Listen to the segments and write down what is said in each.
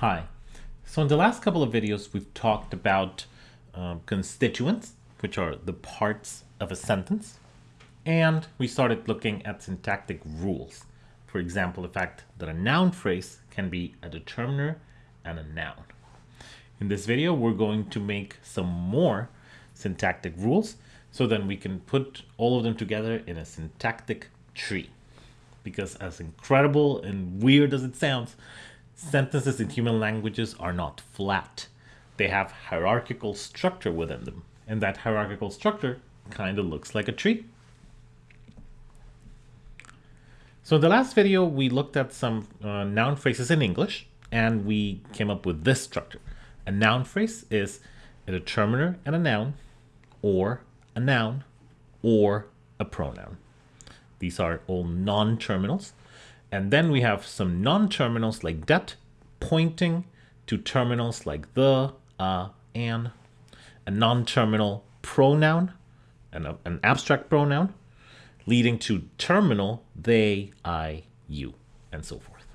Hi. So in the last couple of videos, we've talked about um, constituents, which are the parts of a sentence. And we started looking at syntactic rules. For example, the fact that a noun phrase can be a determiner and a noun. In this video, we're going to make some more syntactic rules so then we can put all of them together in a syntactic tree. Because as incredible and weird as it sounds, sentences in human languages are not flat. They have hierarchical structure within them. And that hierarchical structure kind of looks like a tree. So in the last video, we looked at some uh, noun phrases in English, and we came up with this structure. A noun phrase is a determiner and a noun, or a noun, or a pronoun. These are all non-terminals. And then we have some non-terminals like that, pointing to terminals like the, uh, and, a non-terminal pronoun, and a, an abstract pronoun, leading to terminal they, I, you, and so forth.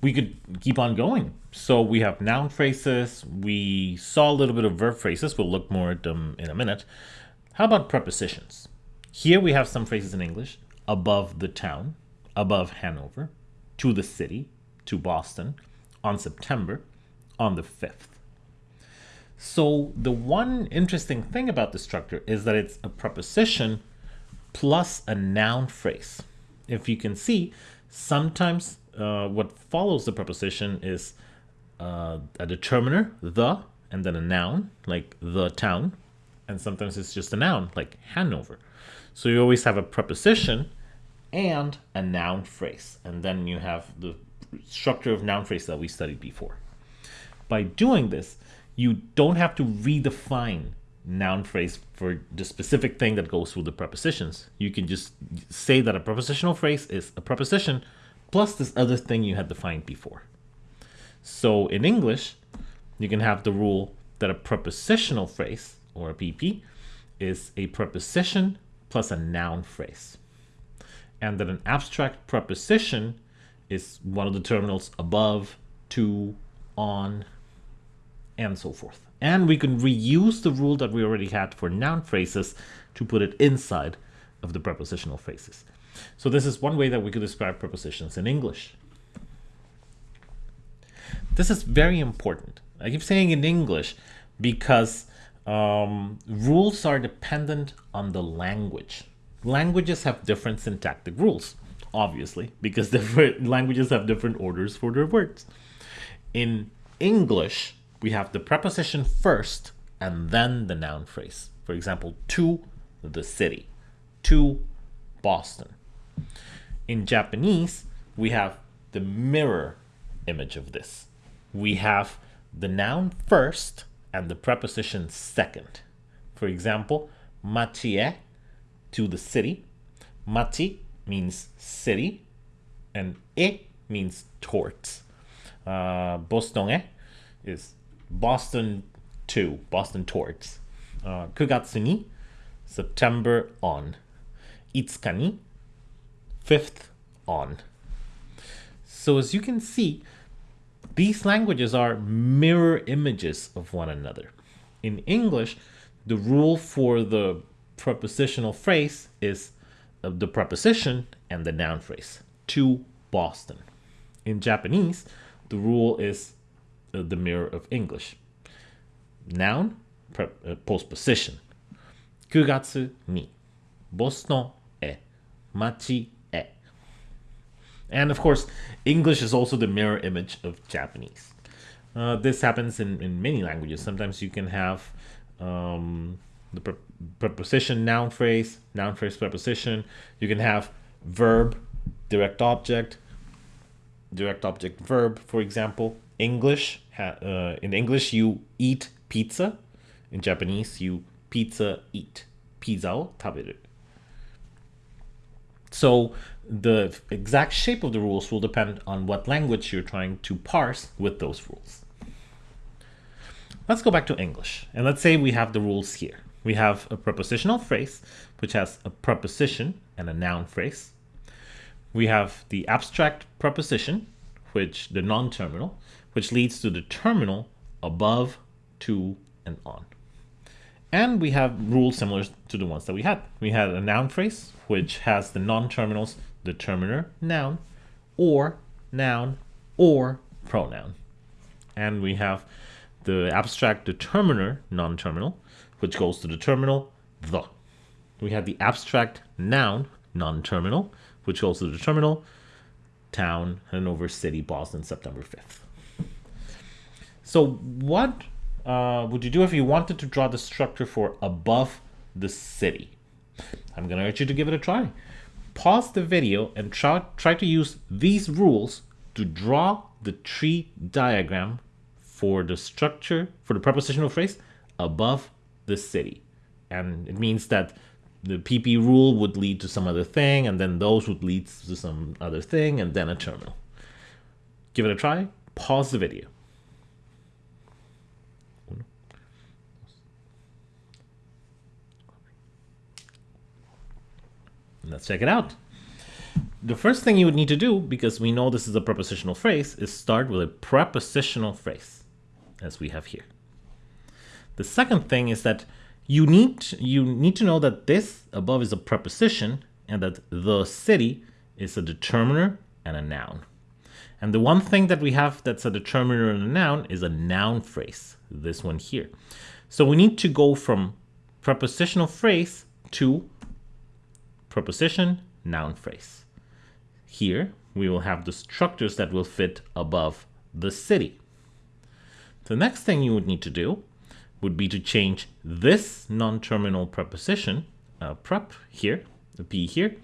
We could keep on going. So we have noun phrases. We saw a little bit of verb phrases. We'll look more at them in a minute. How about prepositions? Here we have some phrases in English. Above the town, above Hanover, to the city, to Boston, on September, on the 5th. So the one interesting thing about the structure is that it's a preposition plus a noun phrase. If you can see, sometimes uh, what follows the preposition is uh, a determiner, the, and then a noun, like the town. And sometimes it's just a noun, like Hanover. So you always have a preposition and a noun phrase. And then you have the structure of noun phrase that we studied before. By doing this, you don't have to redefine noun phrase for the specific thing that goes through the prepositions. You can just say that a prepositional phrase is a preposition plus this other thing you had defined before. So in English, you can have the rule that a prepositional phrase, or a PP, is a preposition plus a noun phrase. And that an abstract preposition is one of the terminals above, to, on, and so forth. And we can reuse the rule that we already had for noun phrases to put it inside of the prepositional phrases. So this is one way that we could describe prepositions in English. This is very important. I keep saying in English because um, rules are dependent on the language. Languages have different syntactic rules, obviously, because different languages have different orders for their words. In English, we have the preposition first and then the noun phrase. For example, to the city, to Boston. In Japanese, we have the mirror image of this. We have the noun first and the preposition second. For example, machie, to the city. Machi means city, and e means towards. Uh, Boston is Boston to, Boston towards. Uh, 9月に September on. 5日に fifth on. So as you can see, these languages are mirror images of one another. In English, the rule for the prepositional phrase is the preposition and the noun phrase. To Boston. In Japanese, the rule is uh, the mirror of English. Noun, pre, uh, postposition. 9月にボストンへ町へ And of course, English is also the mirror image of Japanese. Uh, this happens in, in many languages. Sometimes you can have um, the pre preposition noun phrase, noun phrase preposition. You can have verb, direct object, direct object verb, for example. English, uh, in English, you eat pizza. In Japanese, you pizza eat. Pizza taberu. So the exact shape of the rules will depend on what language you're trying to parse with those rules. Let's go back to English. And let's say we have the rules here. We have a prepositional phrase, which has a preposition and a noun phrase. We have the abstract preposition, which the non-terminal, which leads to the terminal above, to, and on. And we have rules similar to the ones that we had. We had a noun phrase, which has the non-terminals determiner, noun, or noun, or pronoun. And we have the abstract determiner non-terminal, which goes to the terminal the. We have the abstract noun non-terminal, which goes to the terminal town, Hanover City, Boston, September 5th. So what uh, would you do if you wanted to draw the structure for above the city? I'm going to urge you to give it a try. Pause the video and try, try to use these rules to draw the tree diagram for the structure, for the prepositional phrase above the city. And it means that the PP rule would lead to some other thing, and then those would lead to some other thing, and then a terminal. Give it a try. Pause the video. Let's check it out. The first thing you would need to do, because we know this is a prepositional phrase, is start with a prepositional phrase, as we have here. The second thing is that you need you need to know that this above is a preposition and that the city is a determiner and a noun. And the one thing that we have that's a determiner and a noun is a noun phrase, this one here. So we need to go from prepositional phrase to preposition, noun phrase. Here we will have the structures that will fit above the city. The next thing you would need to do would be to change this non-terminal preposition, uh, prep here, the P here,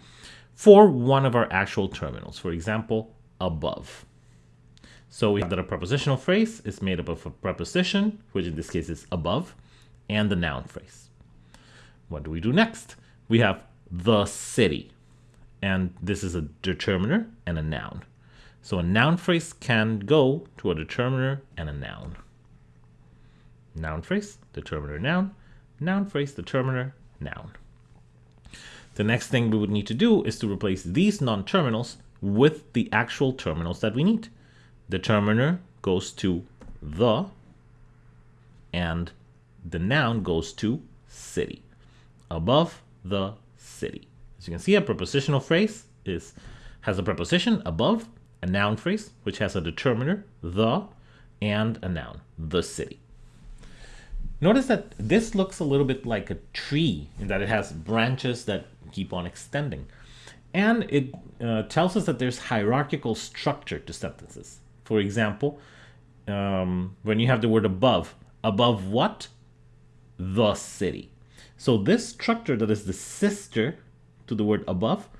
for one of our actual terminals, for example, above. So we have that a prepositional phrase is made up of a preposition, which in this case is above, and the noun phrase. What do we do next? We have the city, and this is a determiner and a noun. So a noun phrase can go to a determiner and a noun noun phrase, determiner noun, noun phrase, determiner noun. The next thing we would need to do is to replace these non-terminals with the actual terminals that we need. Determiner goes to the, and the noun goes to city, above the city. As you can see, a prepositional phrase is has a preposition above, a noun phrase, which has a determiner, the, and a noun, the city. Notice that this looks a little bit like a tree in that it has branches that keep on extending. And it uh, tells us that there's hierarchical structure to sentences. For example, um, when you have the word above, above what? The city. So this structure that is the sister to the word above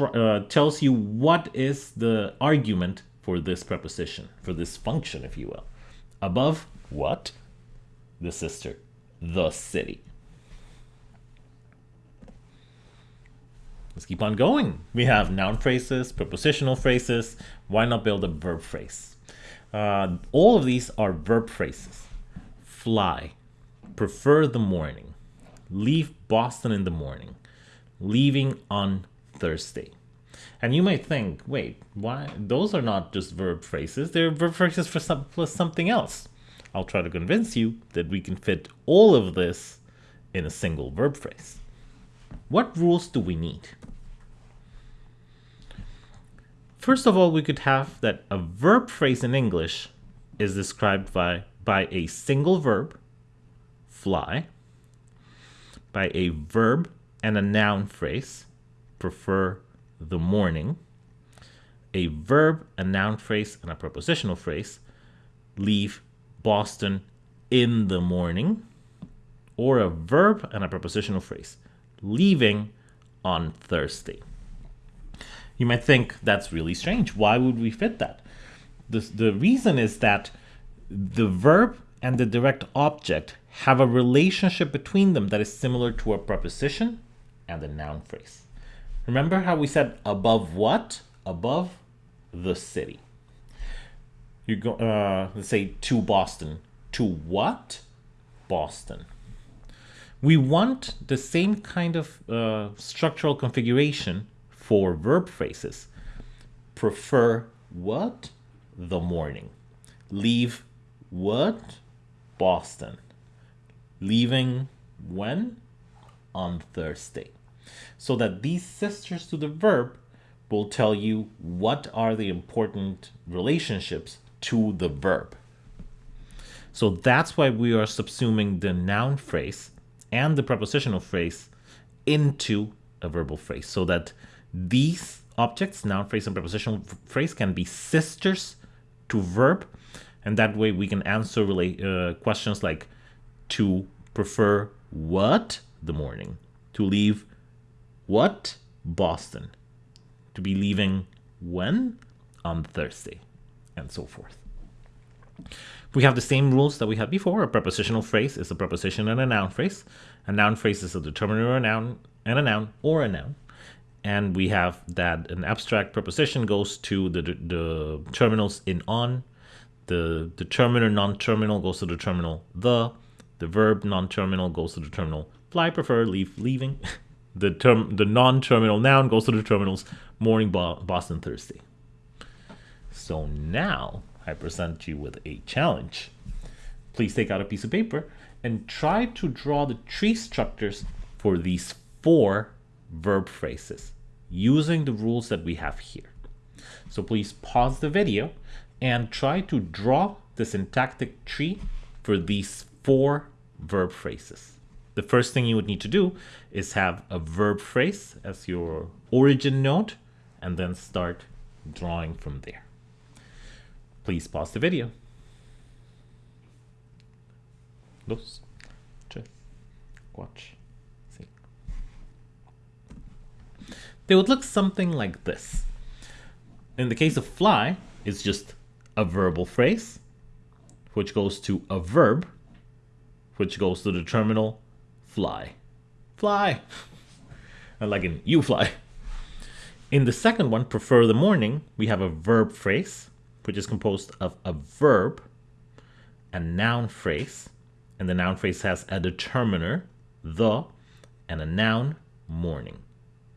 uh, tells you what is the argument for this preposition, for this function, if you will. Above what? the sister, the city. Let's keep on going. We have noun phrases, prepositional phrases. Why not build a verb phrase? Uh, all of these are verb phrases. Fly, prefer the morning, leave Boston in the morning, leaving on Thursday. And you might think, wait, why? Those are not just verb phrases. They're verb phrases for, some, for something else. I'll try to convince you that we can fit all of this in a single verb phrase. What rules do we need? First of all, we could have that a verb phrase in English is described by, by a single verb, fly, by a verb and a noun phrase, prefer the morning, a verb, a noun phrase, and a prepositional phrase, leave Boston in the morning, or a verb and a prepositional phrase, leaving on Thursday. You might think that's really strange. Why would we fit that? The, the reason is that the verb and the direct object have a relationship between them that is similar to a preposition and a noun phrase. Remember how we said above what? Above the city you go uh, let's say to Boston. To what? Boston. We want the same kind of uh, structural configuration for verb phrases. Prefer what? The morning. Leave what? Boston. Leaving when? On Thursday. So that these sisters to the verb will tell you what are the important relationships to the verb. So that's why we are subsuming the noun phrase and the prepositional phrase into a verbal phrase so that these objects, noun phrase and prepositional phrase, can be sisters to verb. And that way we can answer relate, uh, questions like to prefer what the morning, to leave what Boston, to be leaving when on Thursday, and so forth. We have the same rules that we had before. A prepositional phrase is a preposition and a noun phrase. A noun phrase is a determiner or a noun and a noun or a noun. And we have that an abstract preposition goes to the, the, terminals in on. The determiner non-terminal goes to the terminal the. The verb non-terminal goes to the terminal fly, prefer, leave, leaving. the term the non-terminal noun goes to the terminals morning, Boston, Thursday. So now I present you with a challenge. Please take out a piece of paper and try to draw the tree structures for these four verb phrases using the rules that we have here. So please pause the video and try to draw the syntactic tree for these four verb phrases. The first thing you would need to do is have a verb phrase as your origin node and then start drawing from there. Please pause the video. Dos, tres, cuatro, cinco. They would look something like this. In the case of fly, it's just a verbal phrase, which goes to a verb, which goes to the terminal fly. Fly! like in you fly. In the second one, prefer the morning, we have a verb phrase, which is composed of a verb, a noun phrase, and the noun phrase has a determiner, the, and a noun, morning.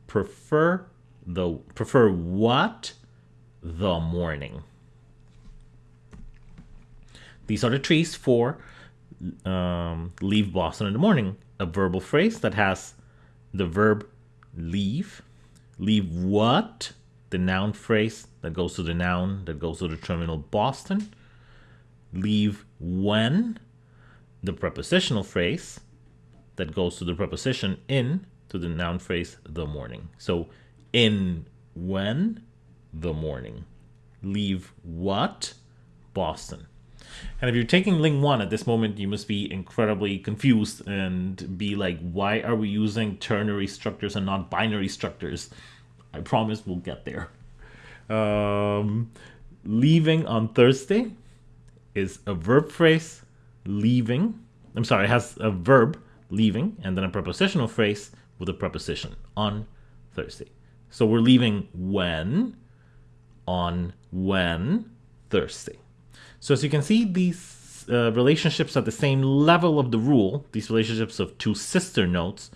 Prefer the prefer what? The morning. These are the trees for um, leave Boston in the morning. A verbal phrase that has the verb leave. Leave what? the noun phrase that goes to the noun that goes to the terminal Boston. Leave when, the prepositional phrase that goes to the preposition in to the noun phrase the morning. So in when, the morning. Leave what, Boston. And if you're taking Ling 1 at this moment, you must be incredibly confused and be like, why are we using ternary structures and not binary structures? I promise we'll get there. Um, leaving on Thursday is a verb phrase, leaving. I'm sorry, it has a verb, leaving, and then a prepositional phrase with a preposition, on Thursday. So we're leaving when, on when, Thursday. So as you can see, these uh, relationships at the same level of the rule, these relationships of two sister nodes,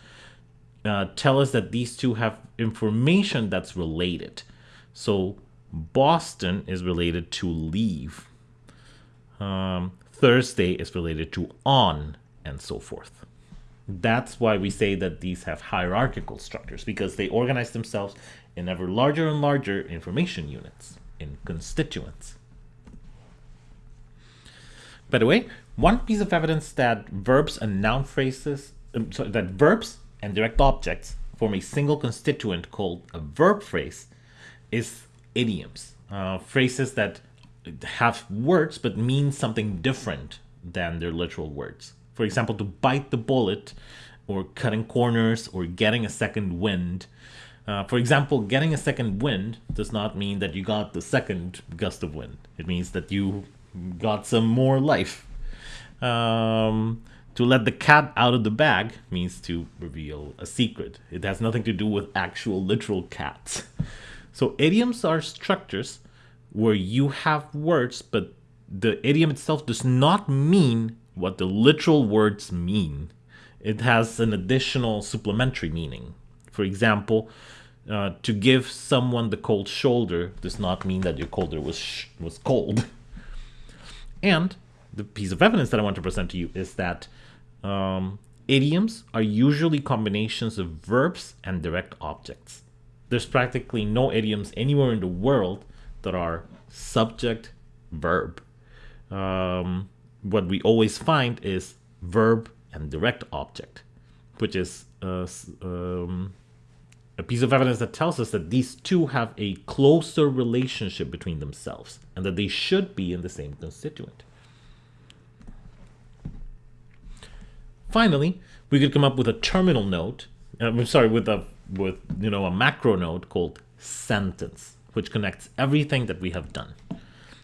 uh, tell us that these two have information that's related. So Boston is related to leave. Um, Thursday is related to on, and so forth. That's why we say that these have hierarchical structures, because they organize themselves in ever larger and larger information units, in constituents. By the way, one piece of evidence that verbs and noun phrases, um, sorry, that verbs and direct objects form a single constituent called a verb phrase is idioms, uh, phrases that have words but mean something different than their literal words. For example, to bite the bullet, or cutting corners, or getting a second wind. Uh, for example, getting a second wind does not mean that you got the second gust of wind. It means that you got some more life. Um, to let the cat out of the bag means to reveal a secret. It has nothing to do with actual literal cats. So idioms are structures where you have words, but the idiom itself does not mean what the literal words mean. It has an additional supplementary meaning. For example, uh, to give someone the cold shoulder does not mean that your shoulder was was cold. And the piece of evidence that I want to present to you is that um, idioms are usually combinations of verbs and direct objects. There's practically no idioms anywhere in the world that are subject verb. Um, what we always find is verb and direct object, which is uh, um, a piece of evidence that tells us that these two have a closer relationship between themselves and that they should be in the same constituent. Finally, we could come up with a terminal node. Uh, I'm sorry, with a with you know a macro node called sentence, which connects everything that we have done.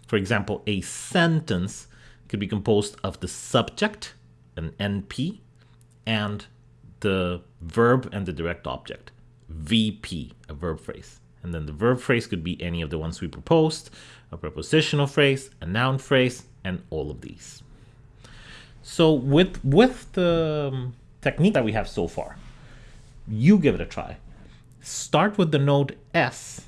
For example, a sentence could be composed of the subject, an NP, and the verb and the direct object, VP, a verb phrase. And then the verb phrase could be any of the ones we proposed, a prepositional phrase, a noun phrase, and all of these. So with, with the um, technique that we have so far, you give it a try. Start with the node S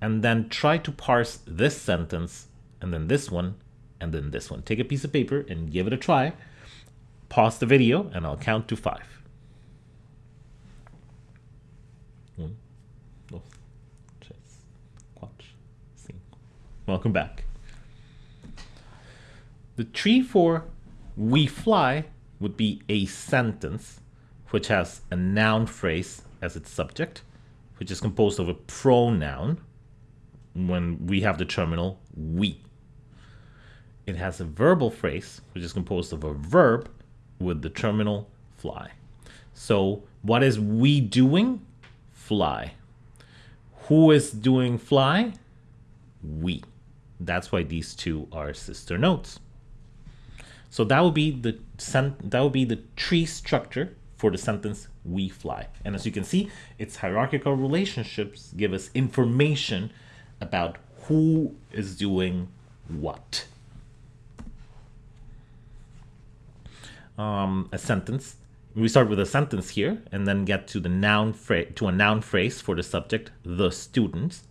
and then try to parse this sentence and then this one and then this one. Take a piece of paper and give it a try. Pause the video and I'll count to five. One, dos, tres, cuatro, cinco. Welcome back. The tree for we fly would be a sentence which has a noun phrase as its subject, which is composed of a pronoun when we have the terminal we. It has a verbal phrase, which is composed of a verb with the terminal fly. So what is we doing? Fly. Who is doing fly? We. That's why these two are sister nodes. So that would be the that would be the tree structure for the sentence we fly. And as you can see, its hierarchical relationships give us information about who is doing what. Um, a sentence. We start with a sentence here and then get to the noun phrase to a noun phrase for the subject, the students.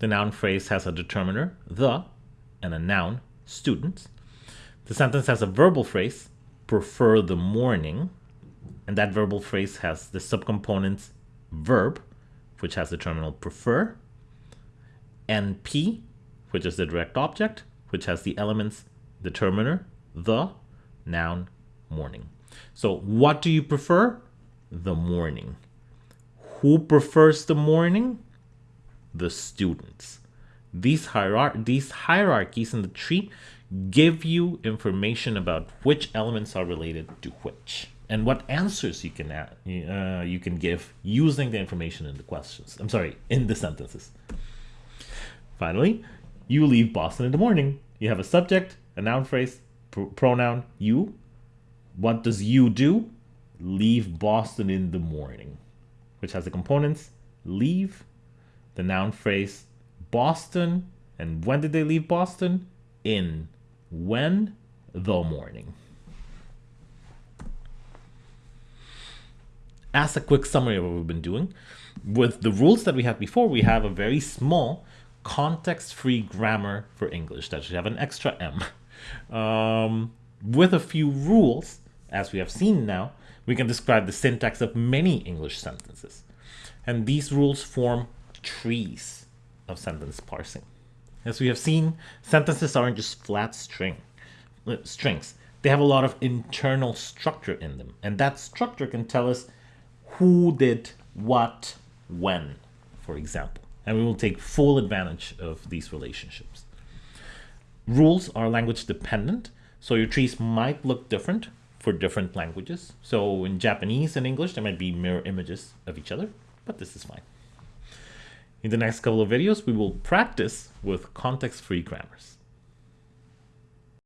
The noun phrase has a determiner, the, and a noun, students. The sentence has a verbal phrase, prefer the morning, and that verbal phrase has the subcomponents verb, which has the terminal prefer, NP, which is the direct object, which has the elements determiner, the, noun, morning. So what do you prefer? The morning. Who prefers the morning? The students. These, hierar these hierarchies in the tree give you information about which elements are related to which and what answers you can add, uh, you can give using the information in the questions. I'm sorry, in the sentences. Finally, you leave Boston in the morning. You have a subject, a noun phrase, pr pronoun you. What does you do? Leave Boston in the morning, which has the components leave, the noun phrase Boston, and when did they leave Boston? In when the morning. As a quick summary of what we've been doing, with the rules that we had before, we have a very small context-free grammar for English that should have an extra M. Um, with a few rules, as we have seen now, we can describe the syntax of many English sentences. And these rules form trees of sentence parsing. As we have seen, sentences aren't just flat string uh, strings. They have a lot of internal structure in them. And that structure can tell us who did what when, for example. And we will take full advantage of these relationships. Rules are language dependent, so your trees might look different for different languages. So in Japanese and English, there might be mirror images of each other, but this is fine. In the next couple of videos, we will practice with context-free grammars.